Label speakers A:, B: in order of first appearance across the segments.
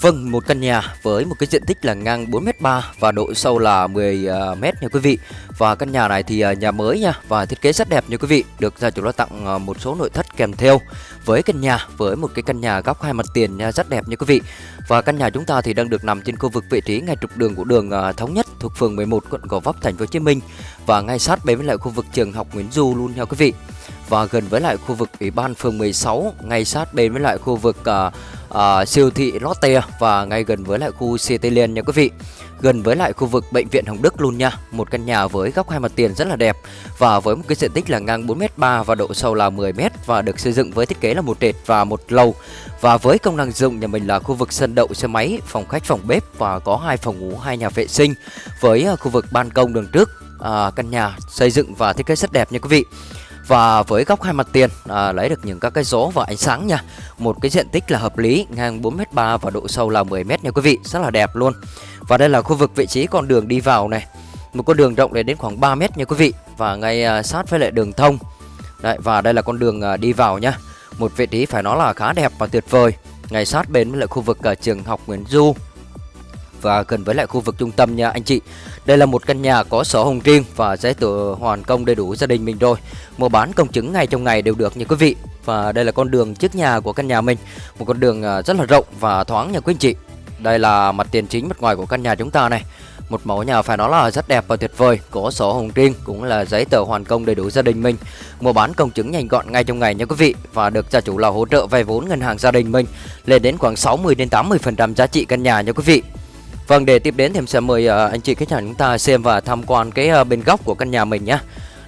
A: Vâng, một căn nhà với một cái diện tích là ngang 4m3 và độ sâu là 10m à, nha quý vị. Và căn nhà này thì à, nhà mới nha và thiết kế rất đẹp nha quý vị. Được gia chủ đã tặng à, một số nội thất kèm theo với căn nhà với một cái căn nhà góc hai mặt tiền nha rất đẹp nha quý vị. Và căn nhà chúng ta thì đang được nằm trên khu vực vị trí ngay trục đường của đường Thống Nhất thuộc phường 11 quận Gò Vấp thành phố Hồ Chí Minh và ngay sát bên với lại khu vực trường học Nguyễn Du luôn nha quý vị. Và gần với lại khu vực Ủy ban phường 16 ngay sát bên với lại khu vực uh, uh, siêu thị Lotte và ngay gần với lại khu Cityland nha quý vị. Gần với lại khu vực bệnh viện Hồng Đức luôn nha. Một căn nhà với góc hai mặt tiền rất là đẹp và với một cái diện tích là ngang 4m3 và độ sâu là 10m và được xây dựng với thiết kế là một trệt và một lầu. Và với công năng dụng nhà mình là khu vực sân đậu xe máy phòng khách phòng bếp và có hai phòng ngủ hai nhà vệ sinh với ờ, khu vực ban công đường trước. À, căn nhà xây dựng và thiết kế rất đẹp nha quý vị và với góc hai mặt tiền à, lấy được những các cái gió và ánh sáng nha. Một cái diện tích là hợp lý ngang 4m3 và độ sâu là 10m nha quý vị Rất là đẹp luôn. Và đây là khu vực vị trí con đường đi vào này. Một con đường rộng đến khoảng 3m nha quý vị Và ngay à, sát với lại đường thông. Đấy, Và đây là con đường à, đi vào nha. Một vị trí phải nói là khá đẹp và tuyệt vời. Ngay sát bên với lại khu vực à, trường học Nguyễn Du và gần với lại khu vực trung tâm nha anh chị. Đây là một căn nhà có sổ hồng riêng và giấy tờ hoàn công đầy đủ gia đình mình rồi. Mua bán công chứng ngay trong ngày đều được nha quý vị. Và đây là con đường trước nhà của căn nhà mình, một con đường à, rất là rộng và thoáng nha quý anh chị. Đây là mặt tiền chính mặt ngoài của căn nhà chúng ta này. Một mẫu nhà phải nói là rất đẹp và tuyệt vời Có sổ hồng riêng cũng là giấy tờ hoàn công đầy đủ gia đình mình Mua bán công chứng nhanh gọn ngay trong ngày nha quý vị Và được gia chủ là hỗ trợ vay vốn ngân hàng gia đình mình Lên đến khoảng 60 đến 80% giá trị căn nhà nha quý vị Vâng, để tiếp đến thì em sẽ mời uh, anh chị khách hàng chúng ta xem và tham quan cái uh, bên góc của căn nhà mình nhé.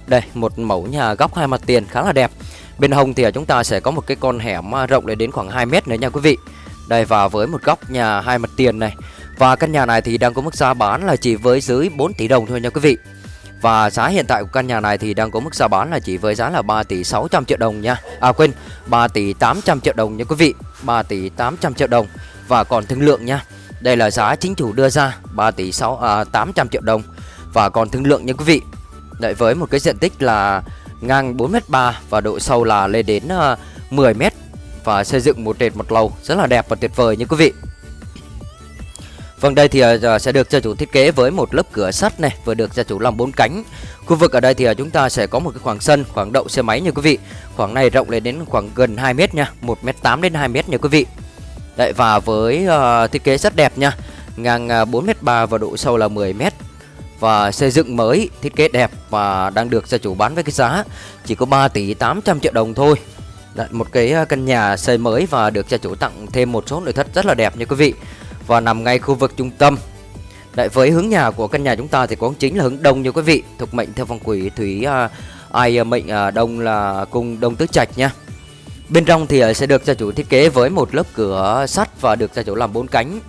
A: Đây, một mẫu nhà góc hai mặt tiền khá là đẹp. Bên hông thì ờ, chúng ta sẽ có một cái con hẻm rộng lên đến khoảng 2 mét nữa nha quý vị. Đây và với một góc nhà hai mặt tiền này. Và căn nhà này thì đang có mức giá bán là chỉ với dưới 4 tỷ đồng thôi nha quý vị. Và giá hiện tại của căn nhà này thì đang có mức giá bán là chỉ với giá là 3 tỷ 600 triệu đồng nha. À quên, 3 tỷ 800 triệu đồng nha quý vị. 3 tỷ 800 triệu đồng và còn thương lượng nha. Đây là giá chính chủ đưa ra 3 tỷ 6 à, 800 triệu đồng và còn thương lượng nha quý vị. Đấy với một cái diện tích là ngang 4m3 và độ sâu là lên đến à, uh, 10m và xây dựng một trệt một lầu rất là đẹp và tuyệt vời nha quý vị. Vâng đây thì uh, sẽ được gia chủ thiết kế với một lớp cửa sắt này vừa được gia chủ làm bốn cánh. Khu vực ở đây thì uh, chúng ta sẽ có một cái khoảng sân, khoảng đậu xe máy nha quý vị. Khoảng này rộng lên đến khoảng gần 2 m nha, 1m8 đến 2 m nha quý vị. Đấy và với uh, thiết kế rất đẹp nha. Ngang à, uh, 4m3 và độ sâu là 10m Và xây dựng mới, thiết kế đẹp và đang được gia chủ bán với cái giá Chỉ có 3 tỷ 800 triệu đồng thôi. Đấy, Một cái à, căn nhà xây mới và được gia chủ tặng thêm một số nội thất rất là đẹp nha quý vị. Và nằm ngay khu vực trung tâm. Đấy, với hướng nhà của căn nhà chúng ta thì cũng chính là hướng đông nha quý vị. Thuộc mệnh theo phong quỷ thủy uh, ai mệnh uh, đông là cung đông tứ trạch nha. Bên trong thì ờ, sẽ được gia chủ thiết kế với một lớp cửa sắt và được gia chủ làm bốn cánh.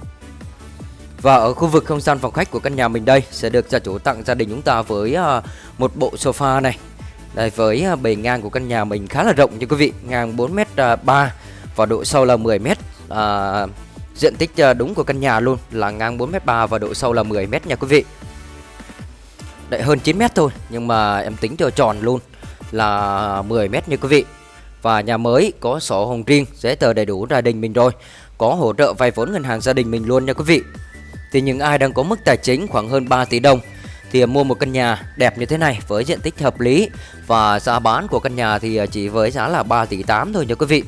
A: Và ở khu vực không gian phòng khách của căn nhà mình đây sẽ được gia chủ tặng gia đình chúng ta với ờ, một bộ sofa này. Đây với ờ, bề ngang của căn nhà mình khá là rộng như quý vị, ngang 4m3 và độ sâu là 10m. À, diện tích đúng của căn nhà luôn là ngang 4m3 và độ sâu là 10m nha quý vị. Đấy hơn 9m thôi, nhưng mà em tính cho tròn luôn là 10m nha quý vị. Và nhà mới có sổ hồng riêng, giấy tờ đầy đủ gia đình mình rồi. Có hỗ trợ vay vốn ngân hàng gia đình mình luôn nha quý vị. Thì những ai đang có mức tài chính khoảng hơn 3 tỷ đồng Thì mua một căn nhà đẹp như thế này với diện tích hợp lý Và giá bán của căn nhà thì chỉ với giá là 3 tỷ 8 thôi nha quý vị.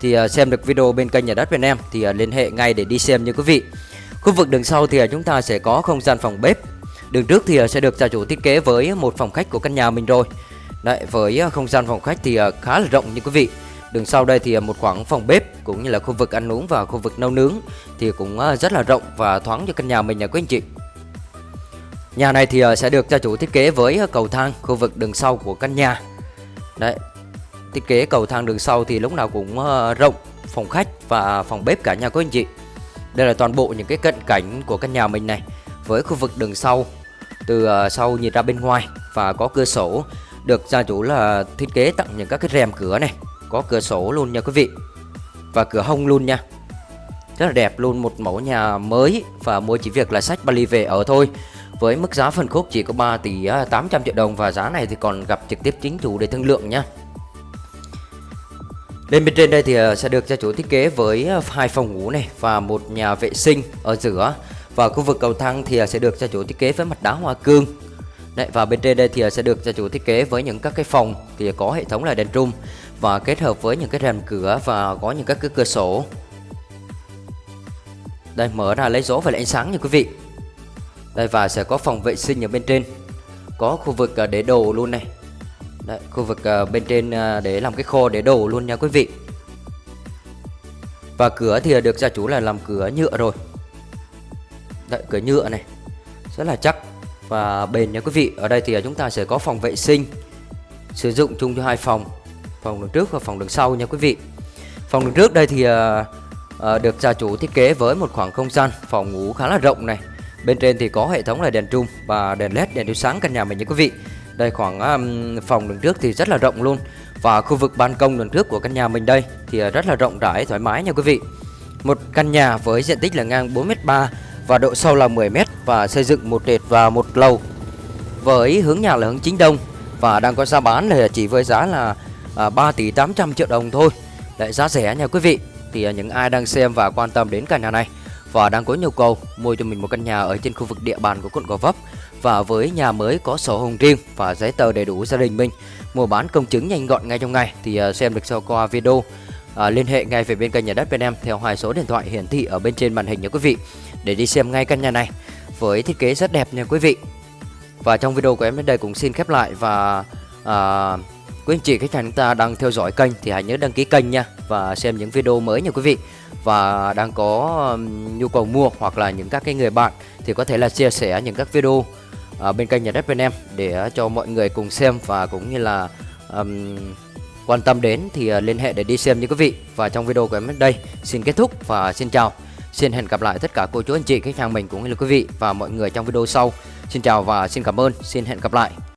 A: Thì à, xem được video bên kênh nhà đất Việt Nam thì à, liên hệ ngay để đi xem nha quý vị. Khu vực đường sau thì à, chúng ta sẽ có không gian phòng bếp. Đường trước thì sẽ được gia chủ thiết kế với một phòng khách của căn nhà mình rồi. Đấy, với ờ, không gian phòng khách thì ờ, khá là rộng như quý vị Đường sau đây thì ờ, một khoảng phòng bếp cũng như là khu vực ăn uống và khu vực nấu nướng thì cũng rất là rộng và thoáng cho căn nhà mình nha quý anh chị. Nhà này thì sẽ được gia chủ thiết kế với cầu thang khu vực đường sau của căn nhà. Đấy. Thiết kế cầu thang đường sau thì lúc nào cũng rộng, phòng khách và phòng bếp cả nhà quý anh chị. Đây là toàn bộ những cái cận cảnh của căn nhà mình này với khu vực đường sau từ sau nhìn ra bên ngoài và có cửa sổ được, gia chủ là thiết kế tặng những các cái rèm cửa này. Có cửa sổ luôn nha quý vị. Và cửa hông luôn nha. Rất là đẹp luôn, một mẫu nhà mới. Và mua chỉ việc là sách Bali về ở thôi. Với mức giá phân khúc chỉ có 3 tỷ à, 800 triệu đồng. Và giá này thì còn gặp trực tiếp chính chủ để thương lượng nha. Lên bên trên đây thì à, sẽ được gia chủ thiết kế với à, hai phòng ngủ này và một nhà vệ sinh ở giữa. Và khu vực cầu thang thì sẽ được gia chủ thiết kế với mặt đá hoa cương. Đấy, và bên trên đây thì sẽ được gia chủ thiết kế với những các cái phòng thì có hệ thống là đèn trung và kết hợp với những cái rèm cửa và có những các cái cửa sổ. Đây mở ra lấy gió và lấy ánh sáng nha quý vị. Đây và sẽ có phòng vệ sinh ở bên trên. Có khu vực à, để đồ luôn này Đấy, khu vực à, bên trên à, để làm cái kho để đồ luôn nha quý vị Và cửa thì được gia chủ là làm cửa nhựa rồi Đấy, cửa nhựa này Rất là chắc và bền nha quý vị Ở đây thì chúng ta sẽ có phòng vệ sinh Sử dụng chung cho hai phòng Phòng đường trước và phòng đường sau nha quý vị. Phòng đường trước đây thì ờ, ờ, được gia chủ thiết kế với một khoảng không gian Phòng ngủ khá là rộng này. Bên trên thì có hệ thống là đèn trung và đèn led đèn chiếu sáng căn nhà mình nha quý vị. Đây khoảng um, phòng đường trước thì rất là rộng luôn. Và khu vực ban công đường trước của căn nhà mình đây Thì rất là rộng rãi thoải mái nha quý vị. Một căn nhà với diện tích là ngang 4m3 và độ sâu là 10m Và xây dựng một trệt và một lầu. Với hướng nhà là hướng chính đông Và đang có giá bán là chỉ với giá là à, 3 tỷ 800 triệu đồng thôi. Lại giá rẻ nha quý vị Thì à, những ai đang xem và quan tâm đến căn nhà này Và đang có nhu cầu mua cho mình một căn nhà ở trên khu vực địa bàn của quận Gò Vấp và với nhà mới có sổ hồng riêng và giấy tờ đầy đủ gia đình mình mua bán công chứng nhanh gọn ngay trong ngày thì à, xem được sau qua video. À, liên hệ ngay về bên kênh nhà đất bên em theo hai số điện thoại hiển thị ở bên trên màn hình nha quý vị để đi xem ngay căn nhà này với thiết kế rất đẹp nha quý vị. Và trong video của em đến đây cũng xin khép lại và à, quý anh chị khách hàng chúng ta đang theo dõi kênh thì hãy nhớ đăng ký kênh nha và xem những video mới nha quý vị. Và đang có um, nhu cầu mua hoặc là những các cái người bạn thì có thể là chia sẻ những các video ở bên kênh nhà đất bên em để cho mọi người cùng xem và cũng như là um, quan tâm đến thì à, liên hệ để đi xem như quý vị. Và trong video của em đến đây xin kết thúc và xin chào xin hẹn gặp lại tất cả cô chú anh chị, khách hàng mình cũng như là quý vị và mọi người trong video sau. Xin chào và xin cảm ơn. Xin hẹn gặp lại.